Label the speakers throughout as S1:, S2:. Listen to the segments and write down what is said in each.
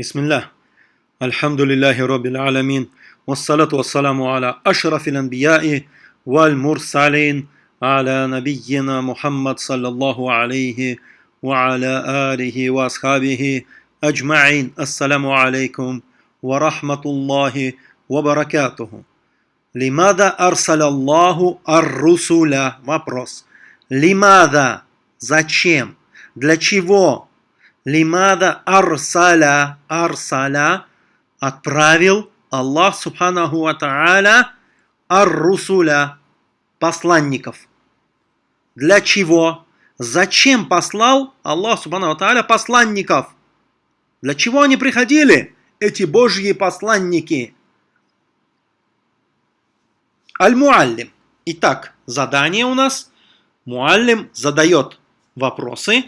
S1: بسم الله الحمد لله رب العالمين والصلاة والسلام على أشرف الأنبياء والمرسلين على نبينا محمد صلى الله عليه وعلى آله وأصحابه أجمعين السلام عليكم ورحمة الله وبركاته لماذا أرسل الله الرسل вопрос لماذا зачем для чего Лимада арсаля, арсаля, отправил Аллах Субханаху Ва Тааля ар-русуля, посланников. Для чего? Зачем послал Аллах Субханаху Ва Тааля посланников? Для чего они приходили, эти божьи посланники? Аль-Муаллим. Итак, задание у нас. Муаллим задает вопросы,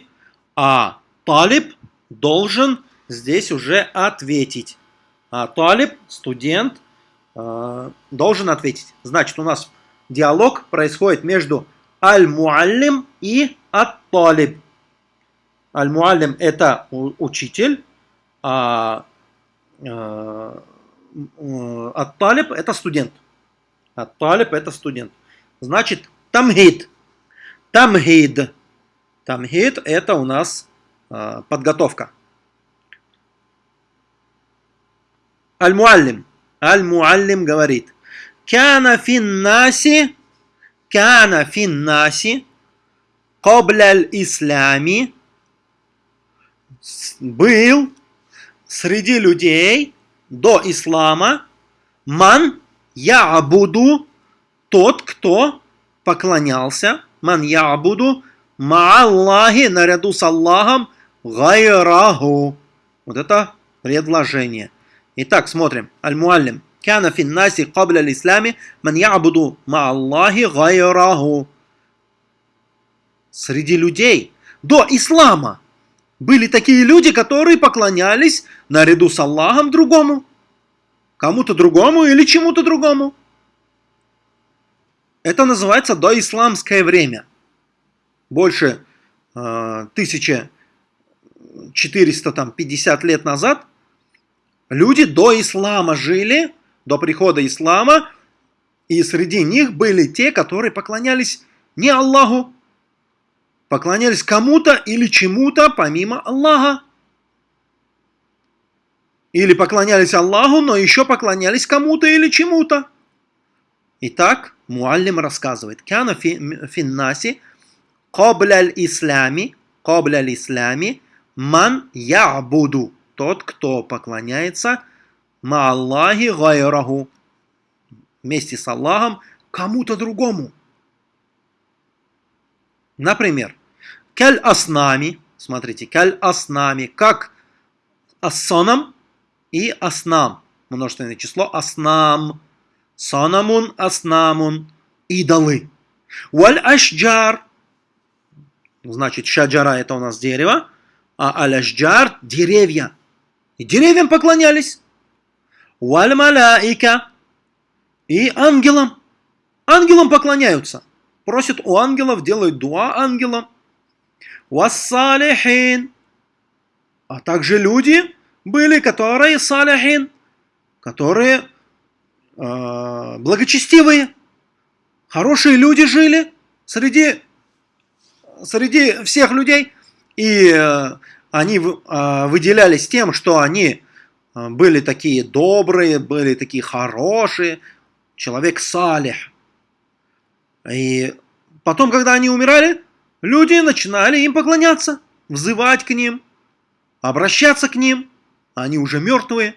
S1: а талиб должен здесь уже ответить. А талиб, студент, э, должен ответить. Значит, у нас диалог происходит между аль-муаллим и ат-талиб. Аль-муаллим – это учитель, а э, ат-талиб – это студент. Ат-талиб – это студент. Значит, тамхид. Тамхид. Тамхид – это у нас а, подготовка. Аль-Муаллим. Аль-Муаллим говорит. Кяна финнаси, кяна финнаси, кобляль ислами, был среди людей до ислама ман я буду тот, кто поклонялся, ман я буду ма Аллахи наряду с Аллахом гайраху. Вот это предложение. Итак, смотрим. Аль-Муаллим. Кана фин наси кабля ислами ман ябуду ма Аллахи гайраху. Среди людей до ислама были такие люди, которые поклонялись наряду с Аллахом другому. Кому-то другому или чему-то другому. Это называется доисламское время. Больше э, 1450 лет назад люди до ислама жили, до прихода ислама, и среди них были те, которые поклонялись не Аллаху, поклонялись кому-то или чему-то помимо Аллаха. Или поклонялись Аллаху, но еще поклонялись кому-то или чему-то. Итак, Муаллим рассказывает. Кяна финнаси Кобля ислами, кобля ислами, ман ябуду, тот, кто поклоняется ма Аллахи гайраху, вместе с Аллахом кому-то другому. Например, каль аснами, смотрите, каль аснами, как ассонам и аснам, множественное число аснам, санамун, аснамун, идолы. Валь ашджар, Значит, шаджара это у нас дерево, а аляшджар – деревья. И деревьям поклонялись. Валь маляика и ангелам. Ангелам поклоняются. Просят у ангелов, делают дуа ангелам. Вассалихин. А также люди были, которые салихин, которые э, благочестивые, хорошие люди жили среди среди всех людей, и э, они э, выделялись тем, что они э, были такие добрые, были такие хорошие, человек салих. И потом, когда они умирали, люди начинали им поклоняться, взывать к ним, обращаться к ним, они уже мертвые.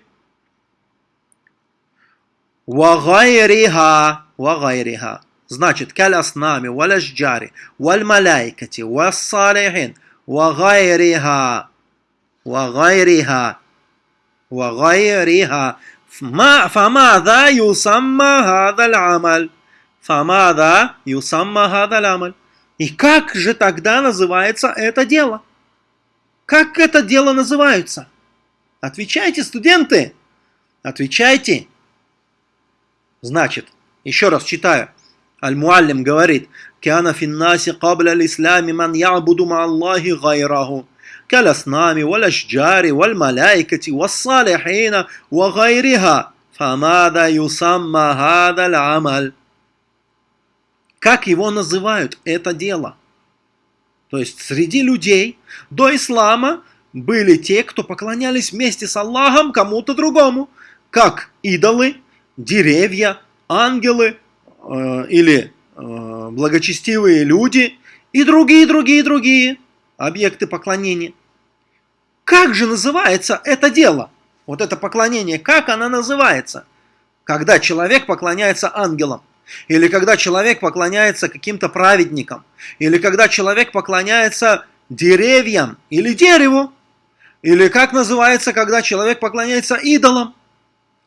S1: Вагайриха, вагайриха. Значит, каляснами, валяшджари, вальмаляйкати, вассалихин, вагайриха, вагайриха, вагайриха. فماذا يسمى هذا العمل فماذا يسمى هذا العمل И как же тогда называется это дело? Как это дело называется? Отвечайте, студенты! Отвечайте! Значит, еще раз читаю. Аль-Муаллим говорит, «Кяна финнаси кабля ислами ман ябуду ма Аллахи гайраху». كالأصنام والأشجار والملائكة والصالحين وغيرها فماذا يسمى هذا العمل Как его называют это дело? То есть среди людей до ислама были те, кто поклонялись вместе с Аллахом кому-то другому, как идолы, деревья, ангелы э, или э, благочестивые люди и другие, другие, другие объекты поклонения. Как же называется это дело? Вот это поклонение, как оно называется? Когда человек поклоняется ангелам, или когда человек поклоняется каким-то праведникам, или когда человек поклоняется деревьям или дереву, или как называется, когда человек поклоняется идолам.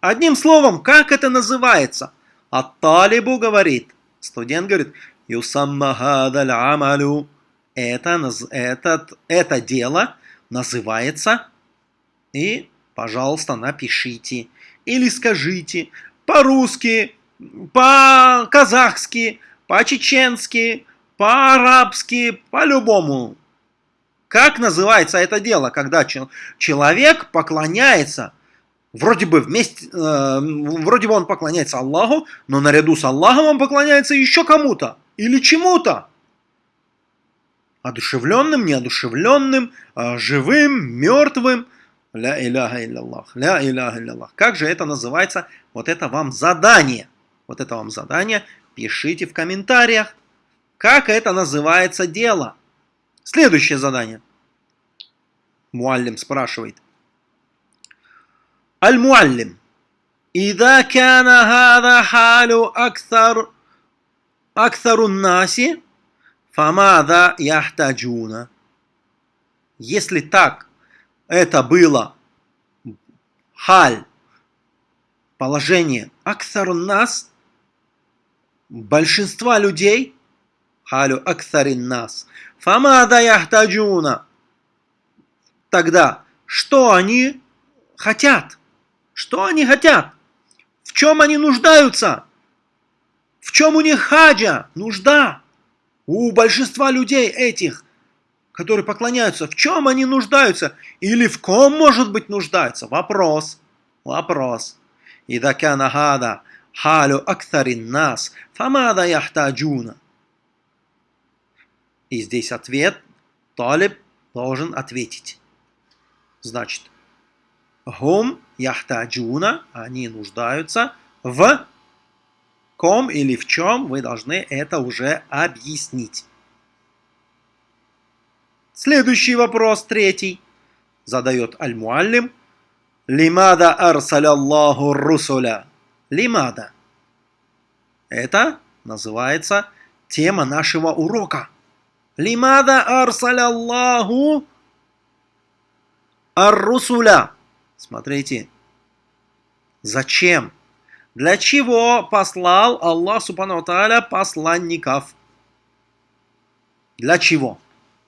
S1: Одним словом, как это называется? А Талибу говорит, студент говорит, Юсаммахадаль амалю. Это, этот, это дело называется, и, пожалуйста, напишите. Или скажите по-русски, по-казахски, по-чеченски, по-арабски, по-любому. Как называется это дело, когда человек поклоняется, вроде бы вместе, э, вроде бы он поклоняется Аллаху, но наряду с Аллахом он поклоняется еще кому-то или чему-то. Одушевленным, неодушевленным, э, живым, мертвым. Ля иляха илляллах, ля иляха илляллах. Как же это называется? Вот это вам задание. Вот это вам задание. Пишите в комментариях, как это называется дело. Следующее задание. Муаллим спрашивает. Аль-Муаллим. إذا كان هذا حال أكثر أكثر الناس فماذا يحتاجون Если так это было халь, положение аксарун нас, большинства людей, халю аксарин нас, фамада яхтаджуна, тогда что они хотят? – что они хотят? В чем они нуждаются? В чем у них хаджа, нужда? У большинства людей этих, которые поклоняются, в чем они нуждаются? Или в ком, может быть, нуждаются? Вопрос. Вопрос. И хада халю актарин нас, фамада яхтаджуна. И здесь ответ. Талиб должен ответить. Значит, Хум яхтаджуна, они нуждаются в ком или в чем, вы должны это уже объяснить. Следующий вопрос, третий, задает Аль-Муаллим – Лимада арсаляллаху русуля. Лимада. Это называется тема нашего урока. Лимада арсаляллаху ар-русуля. Смотрите. Зачем? Для чего послал Аллах Субхану Тааля посланников? Для чего?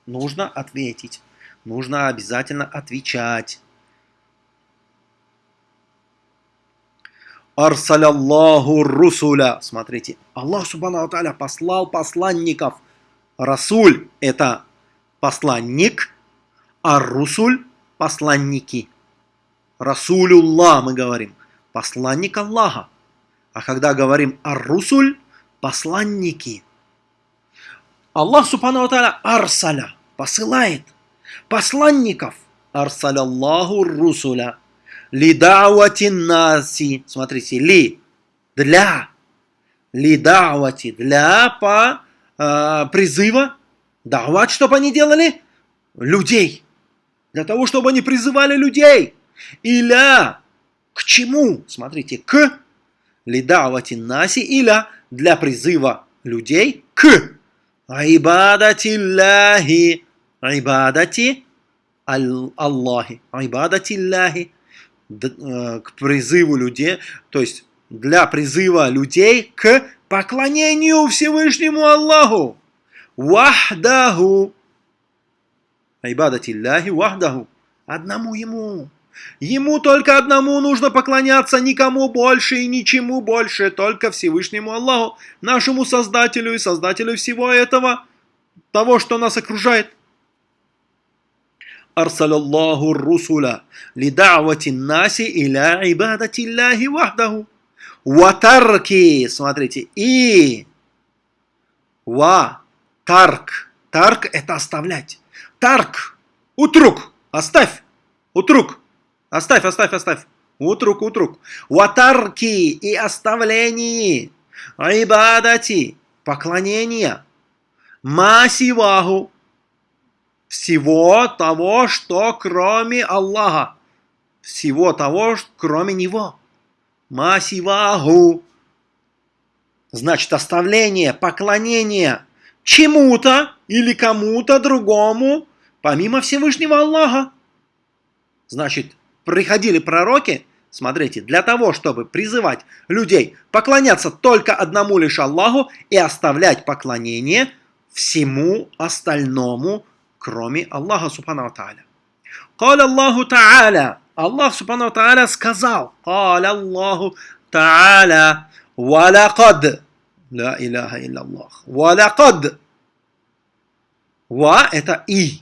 S1: Нужно ответить. Нужно обязательно отвечать. Арсаляллаху русуля. Смотрите, Аллах Субхану Тааля послал посланников. Расуль – это посланник, а русуль – посланники. Расулюллах мы говорим, посланник Аллаха. А когда говорим ар-русуль – посланники. Аллах Субхану Тааля арсаля – посылает посланников. Арсаляллаху русуля – Лидауати наси. Смотрите, ли. Для. Лидауати. Для по э, призыва. Давать, чтобы они делали? Людей. Для того, чтобы они призывали людей. Иля. К чему? Смотрите, к. Лидауати наси. Иля. Для призыва людей. К. Айбадати Аллахи. Айбадати Аллахи. Айбадати Аллахи Э, к призыву людей, то есть для призыва людей к поклонению Всевышнему Аллаху. Вахдаху. Айбадатилляхи вахдаху. Одному Ему. Ему только одному нужно поклоняться, никому больше и ничему больше, только Всевышнему Аллаху, нашему Создателю и Создателю всего этого, того, что нас окружает. Арсалаллаху русуля лидавати наси иля ибадати Аллахи вахдаху. Ватарки, смотрите, и ва тарк. Тарк – это оставлять. Тарк – утрук, оставь, утрук – оставь оставь оставь утрук утрук ватарки и оставлении ибадати поклонения масиваху всего того, что кроме Аллаха. Всего того, кроме Него. Масиваху. Значит, оставление, поклонение чему-то или кому-то другому, помимо Всевышнего Аллаха. Значит, приходили пророки, смотрите, для того, чтобы призывать людей поклоняться только одному лишь Аллаху и оставлять поклонение всему остальному, кроме Аллаха Субхану Тааля. قال الله تعالى Аллах Субхану Тааля сказал قال الله تعالى ولقد لا إله إلا الله ولقد Ва – это и.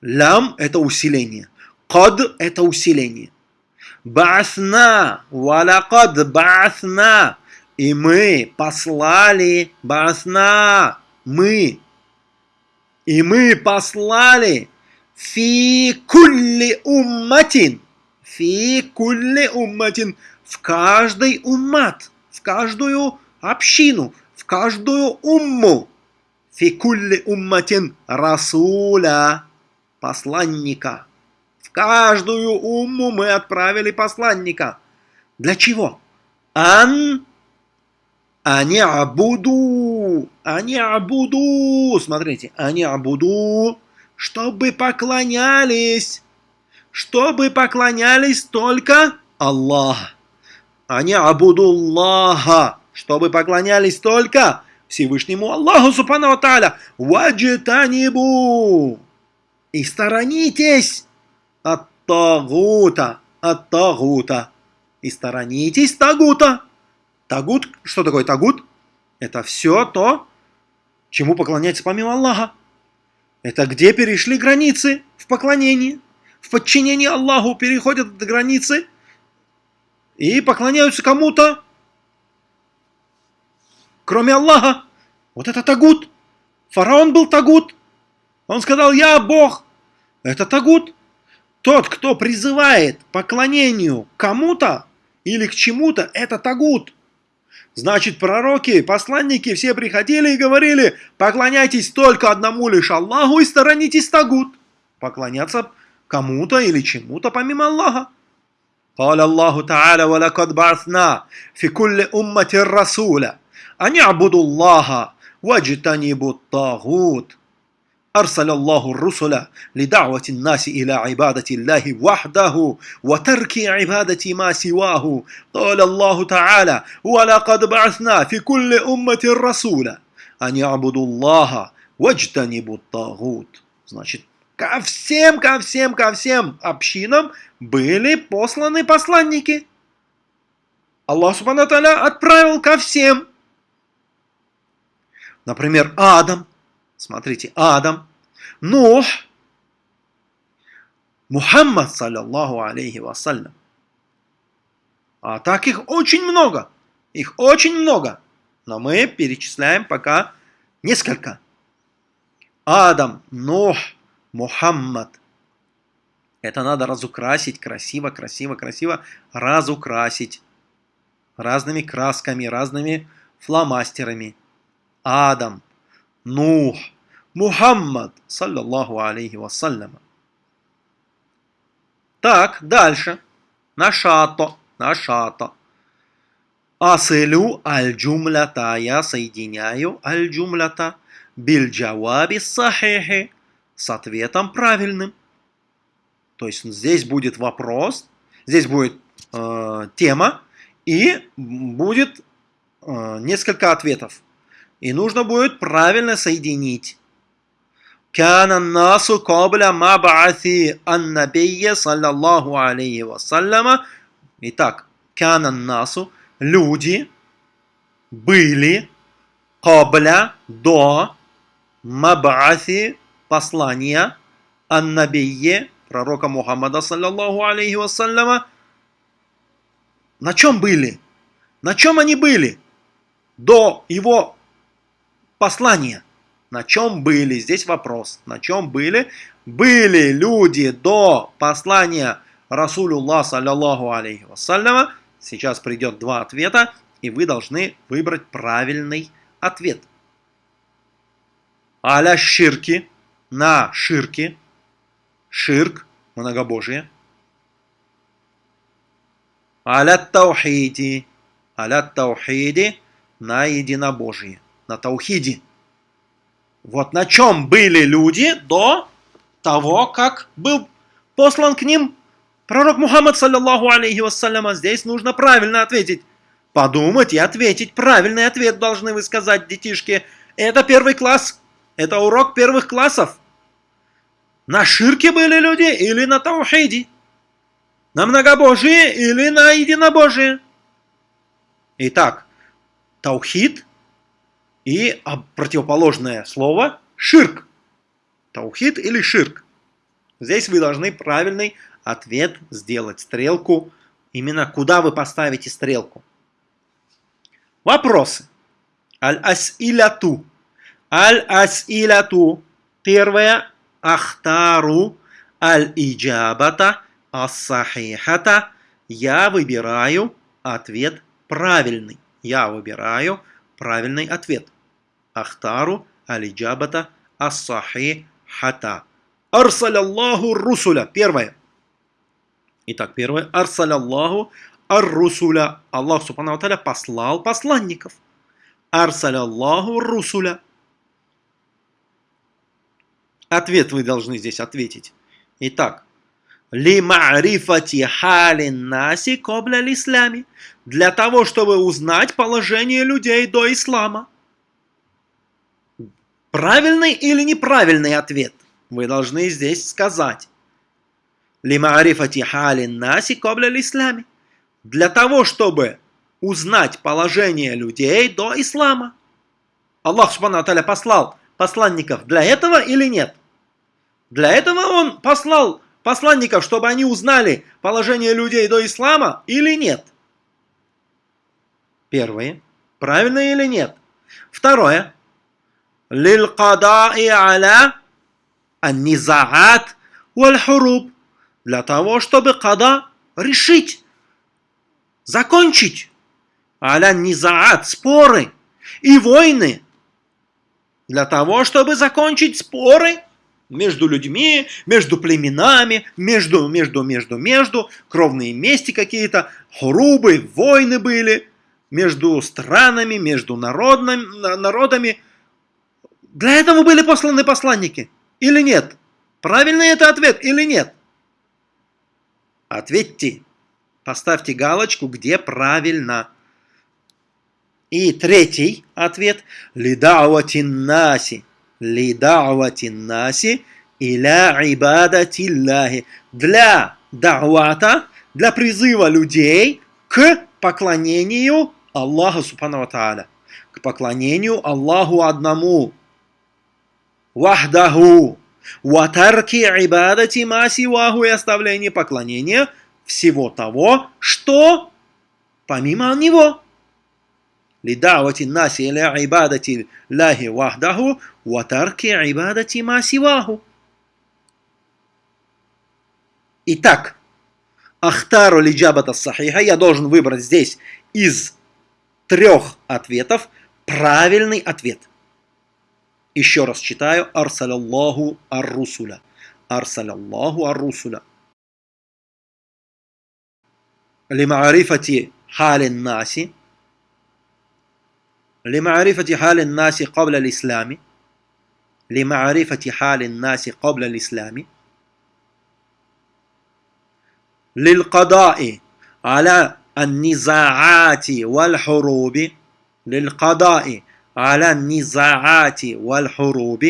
S1: Лям – это усиление. Кад – это усиление. Баасна, валакад баасна. И мы послали, баасна, мы и мы послали фи кулли умматин. Фи кулли умматин. В каждый уммат. В каждую общину. В каждую умму. Фи кулли умматин расуля. Посланника. Каждую умму мы отправили посланника. Для чего? Ан они абуду, они абуду, смотрите, они абуду, чтобы поклонялись, чтобы поклонялись только Аллах. Они абуду Аллаха, чтобы поклонялись только Всевышнему Аллаху Субхану Тааля. Ваджитанибу. И сторонитесь от Тагута, от Тагута. И сторонитесь Тагута. Тагут, что такое тагут? Это все то, чему поклоняется помимо Аллаха. Это где перешли границы в поклонении, в подчинении Аллаху переходят границы и поклоняются кому-то, кроме Аллаха. Вот это тагут. Фараон был тагут. Он сказал, я Бог. Это тагут. Тот, кто призывает поклонению кому-то или к чему-то, это тагут. Значит, пророки, посланники все приходили и говорили, поклоняйтесь только одному лишь Аллаху и сторонитесь тагут. Поклоняться кому-то или чему-то помимо Аллаха. قال الله تعالى ولقد بعثنا في كل أمة رسولا أن يعبدوا الله واجتنبوا الطاغوت أرسل الله الرسل لدعوة الناس إلى عبادة الله وحده وترك عبادة ما سواه قال الله تعالى ولقد بعثنا في كل أمة رسولا أن يعبدوا الله واجتنبوا الطاغوت Значит, ко всем, ко всем, ко всем общинам были посланы посланники. Аллах Субхану отправил ко всем. Например, Адам – Смотрите, Адам, Нух, Мухаммад, саллиллаху алейхи вассалям. А так их очень много. Их очень много. Но мы перечисляем пока несколько. Адам, Нух, Мухаммад. Это надо разукрасить красиво, красиво, красиво. Разукрасить. Разными красками, разными фломастерами. Адам, Нух, Мухаммад, саллаллаху алейхи вассалям. Так, дальше. Нашато, нашато. Асылю аль-джумлята. Я соединяю аль-джумлята биль-джаваби сахихи с ответом правильным. То есть здесь будет вопрос, здесь будет э, тема и будет э, несколько ответов. И нужно будет правильно соединить. كان الناس قبل مبعث النبي صلى الله عليه وسلم Итак, كان الناس люди были قبل до мабааси послания аннабие, пророка Мухаммада, саллаллаху алейхи вассаляма, на чем были? На чем они были до его послания? На чем были? Здесь вопрос. На чем были? Были люди до послания Расулюллах, саллаллаху алейхи вассаляма. Сейчас придет два ответа, и вы должны выбрать правильный ответ. Аля ширки, на ширки, ширк, многобожие. Аля таухиди, аля таухиди, на единобожие, на таухиде. Вот на чем были люди до того, как был послан к ним пророк Мухаммад, саллиллаху алейхи вассаляма. Здесь нужно правильно ответить. Подумать и ответить. Правильный ответ должны вы сказать, детишки. Это первый класс. Это урок первых классов. На ширке были люди или на таухиде? На многобожие или на единобожие? Итак, таухид и противоположное слово ширк. Таухид или ширк. Здесь вы должны правильный ответ сделать. Стрелку. Именно куда вы поставите стрелку. Вопросы. Аль-ас'иляту. Аль-ас'иляту. Первое. Ахтару. Аль-иджабата. Ас-сахихата. Я выбираю ответ правильный. Я выбираю правильный ответ. Ахтару. Аль-иджабата. Ас-сахихата. Арсаляллаху русуля. Первое. Итак, первое. Арсаляллаху ар-русуля. Аллах Субхану Аталя послал посланников. Арсаляллаху русуля. Ответ вы должны здесь ответить. Итак, ли ма'рифати халин наси кобля ислами. Для того, чтобы узнать положение людей до ислама. Правильный или неправильный ответ вы должны здесь сказать. Ли ма'рифати халин наси кобля ислами для того, чтобы узнать положение людей до ислама. Аллах Субхану послал посланников для этого или нет? Для этого Он послал посланников, чтобы они узнали положение людей до ислама или нет? Первое. Правильно или нет? Второе. Лил кадаи аля аннизаат валь хуруб. Для того, чтобы када решить закончить аля низаат, споры и войны. Для того, чтобы закончить споры между людьми, между племенами, между, между, между, между, кровные мести какие-то, хурубы, войны были между странами, между народными, народами. Для этого были посланы посланники или нет? Правильный это ответ или нет? Ответьте. Поставьте галочку, где правильно. И третий ответ. Лидауатин наси. Лидауатин наси иля ибадатиллахи. Для дауата, для призыва людей к поклонению Аллаху Субхану Тааля. К поклонению Аллаху одному. Вахдаху. Ватарки ибадати масиваху и оставление поклонения всего того, что помимо него. Лидавати наси иля ибадати лахи вахдаху ватарки ибадати ма сиваху. Итак, Ахтару лиджабата сахиха, я должен выбрать здесь из трех ответов правильный ответ. Еще раз читаю. Арсаляллаху ар-русуля. Арсаляллаху ар-русуля. لمعرفة حال الناس لمعرفة حال الناس قبل الإسلام. لمعرفة حال الناس قبل الإسلام. للقضاء على النزاعات والحروب. للقضاء على النزاعات والحروب.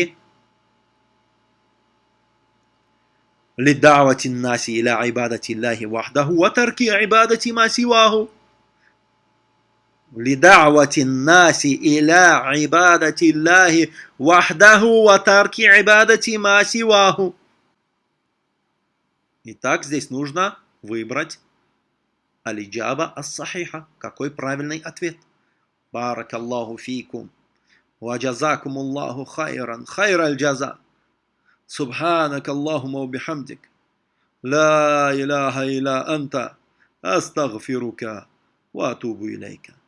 S1: لدعوة الناس إلى عبادة الله وحده وترك عبادة ما سواه. لدعوة الناس إلى عبادة الله وحده وترك عبادة ما سواه Итак, здесь нужно выбрать алиджаба ас-сахиха. Какой правильный ответ? بارك الله فيكم وجزاكم الله خيرا خير الجزاء سبحانك اللهم وبحمدك لا إله إلا أنت أستغفرك وأتوب إليك